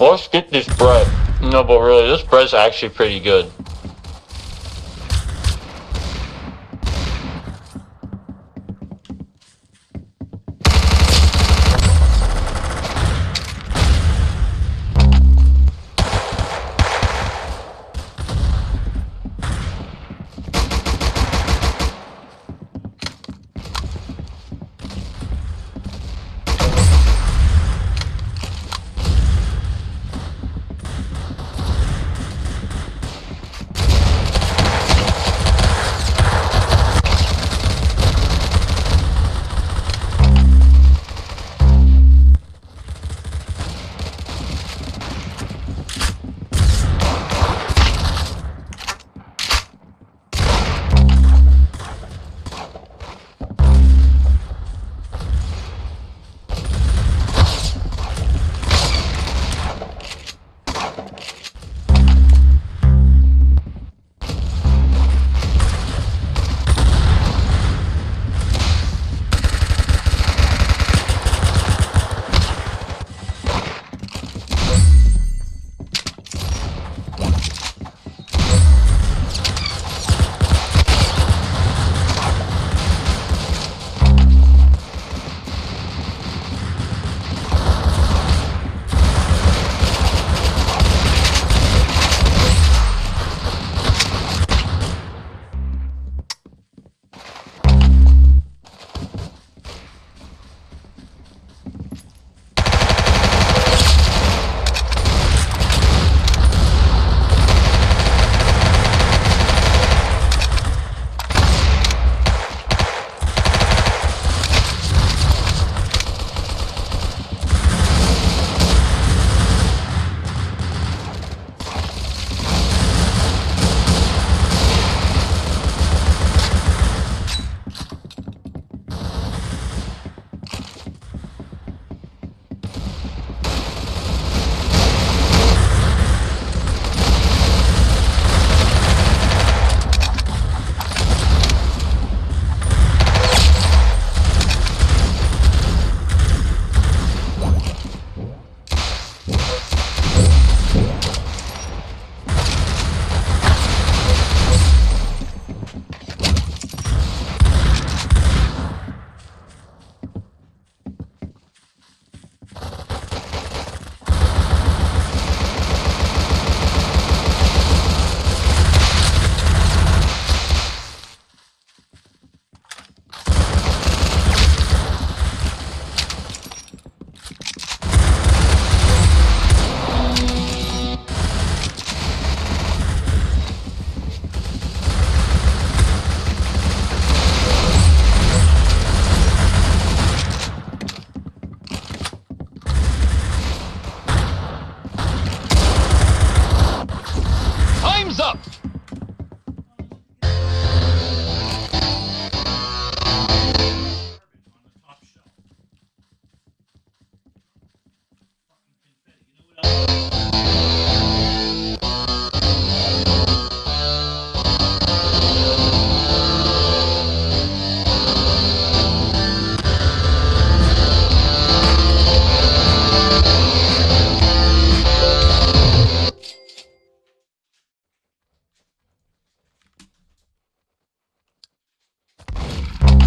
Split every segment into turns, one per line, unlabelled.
Let's get this bread. No, but really, this bread's actually pretty good.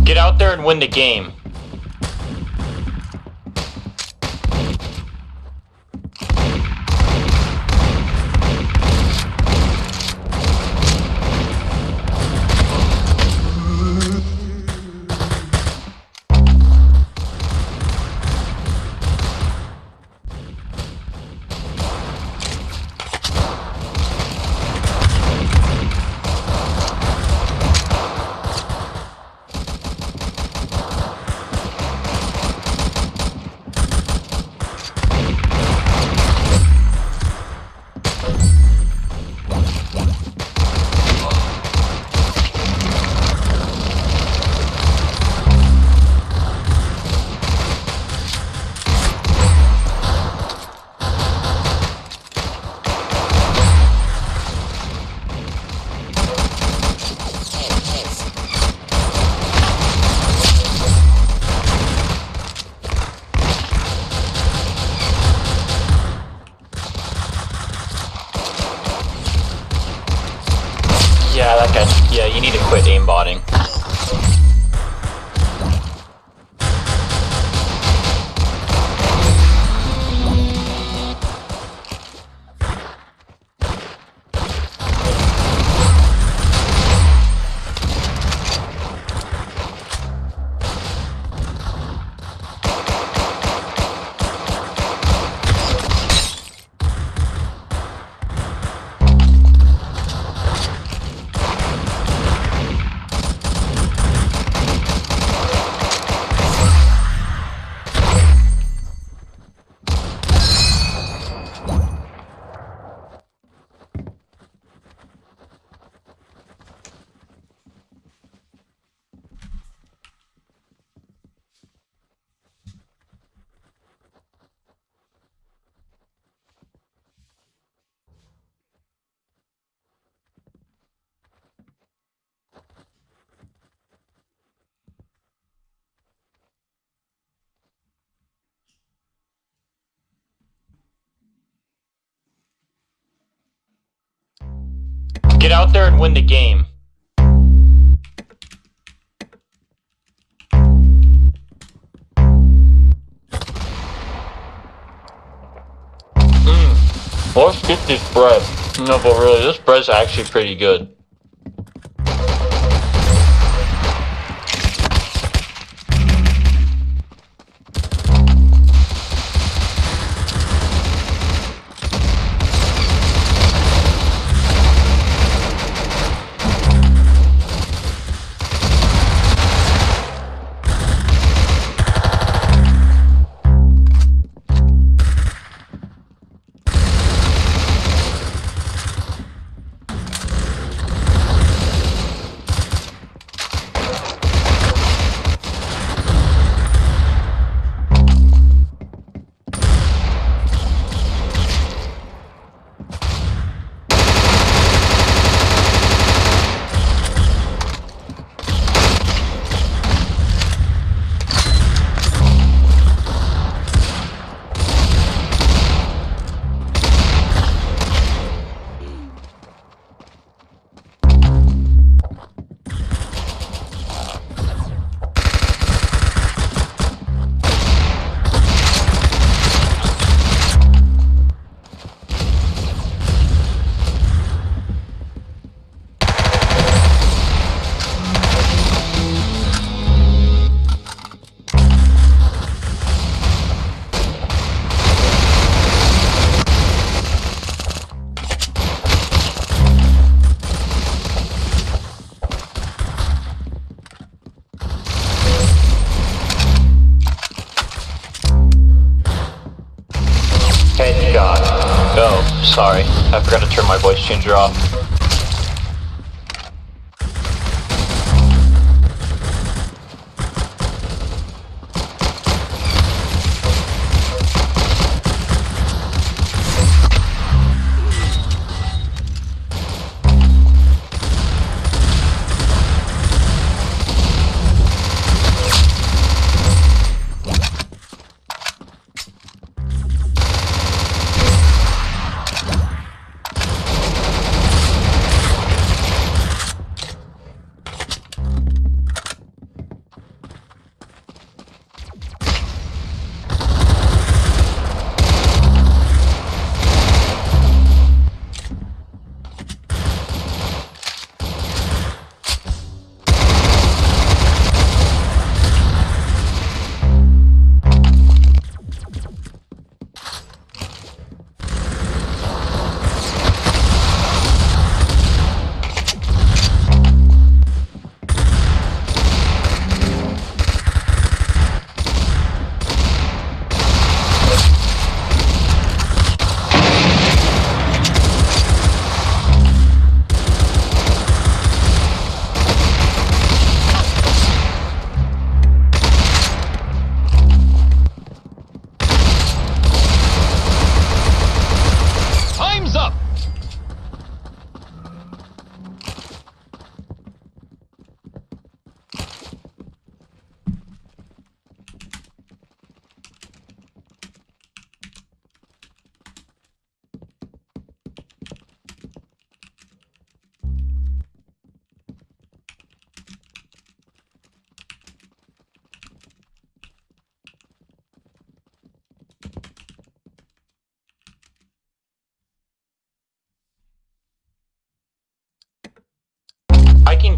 Get out there and win the game. Get out there and win the game. Mmm. Let's get this bread. No, but really, this bread's actually pretty good. Voice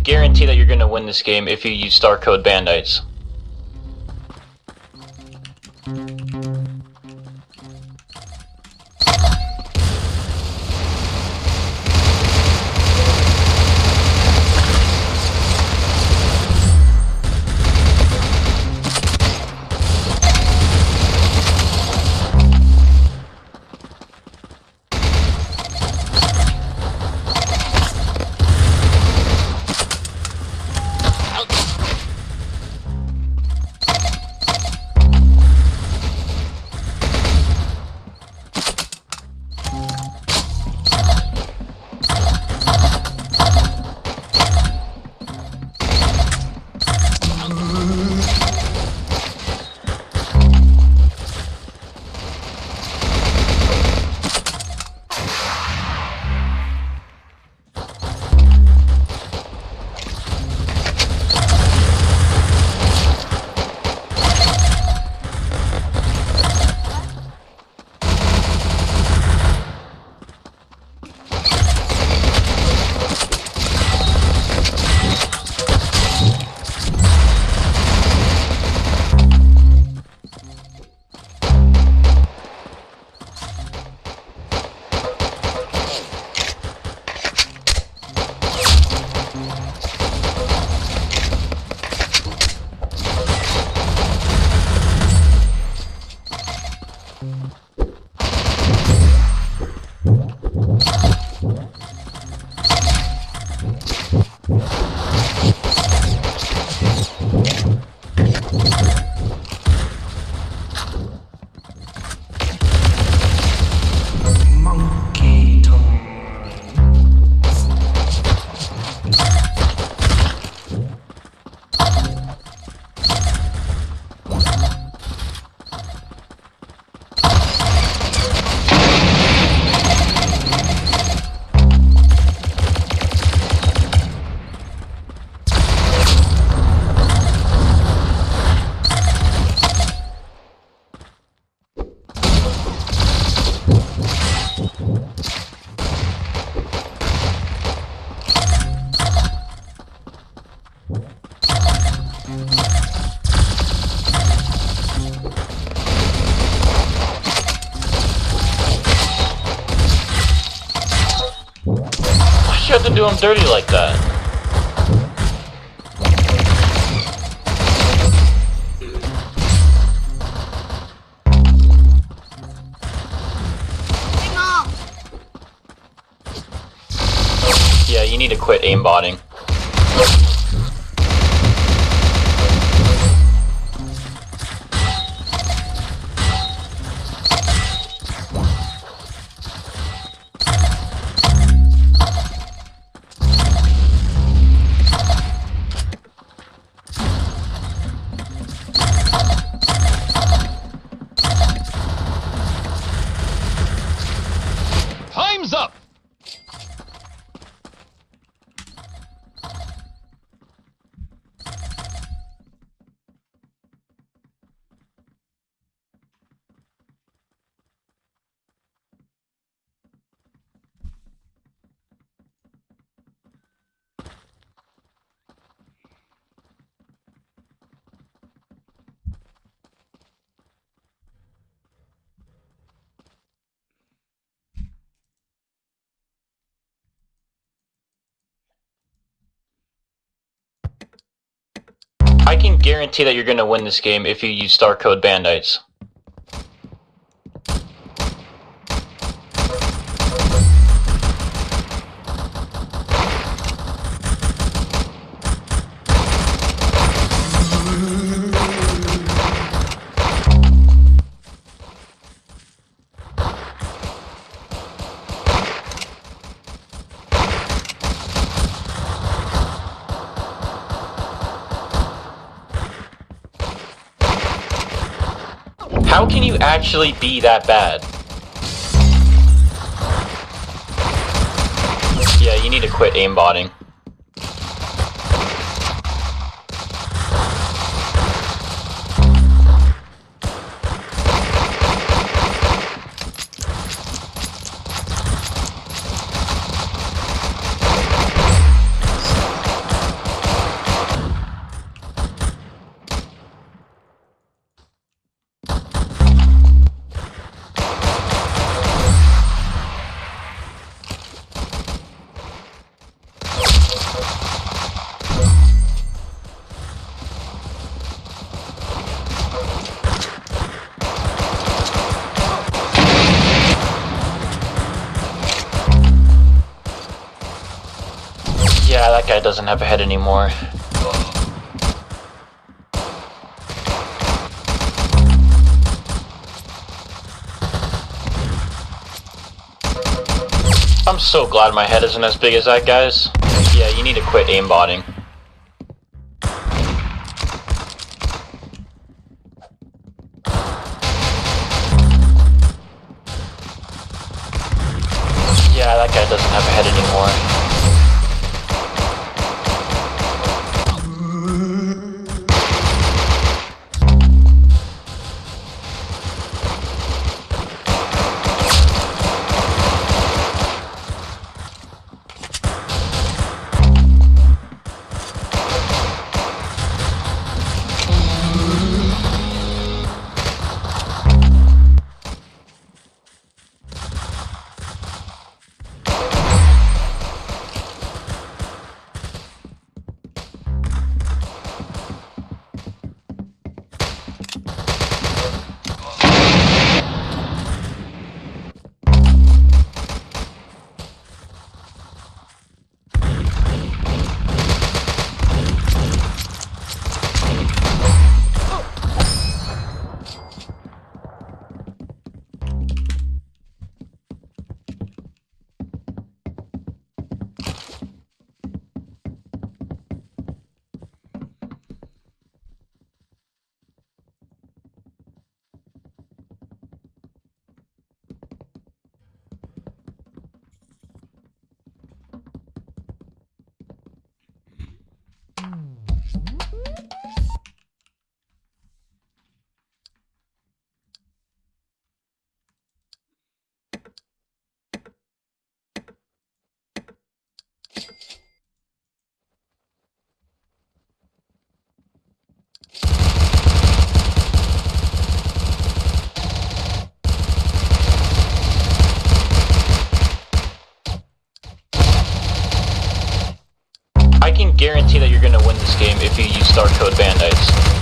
guarantee that you're going to win this game if you use star code Bandites. Do him dirty like that? I can guarantee that you're going to win this game if you use star code Bandites. Actually be that bad? Yeah, you need to quit aimbotting. Guy doesn't have a head anymore. I'm so glad my head isn't as big as that guy's. Yeah, you need to quit aimbotting. Win this game if you use Star Code Bandites.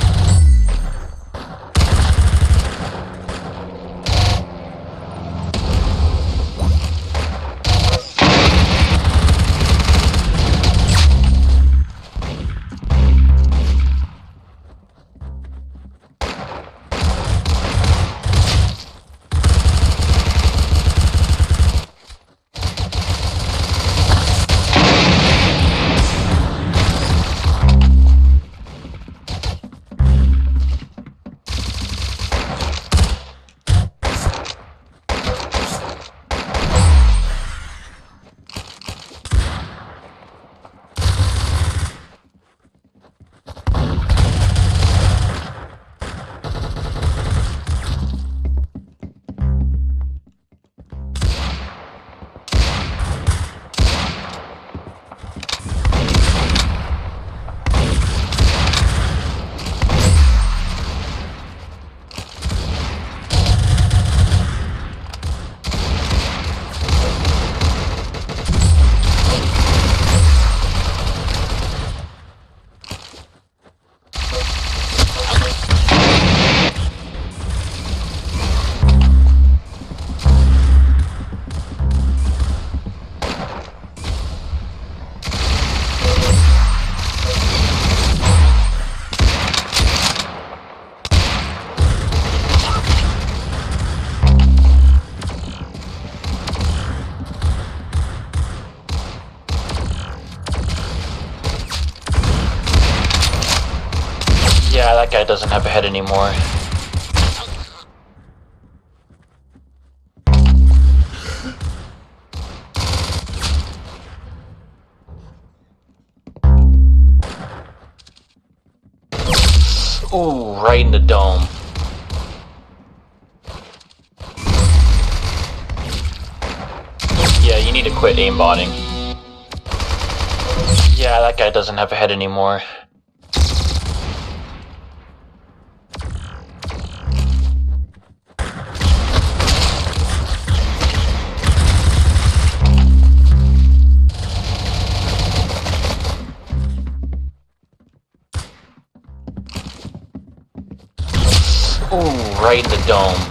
Anymore. Ooh, right in the dome. Yeah, you need to quit aimbotting. Yeah, that guy doesn't have a head anymore. Dome.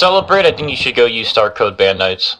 Celebrate, I think you should go use Star Code Bandites.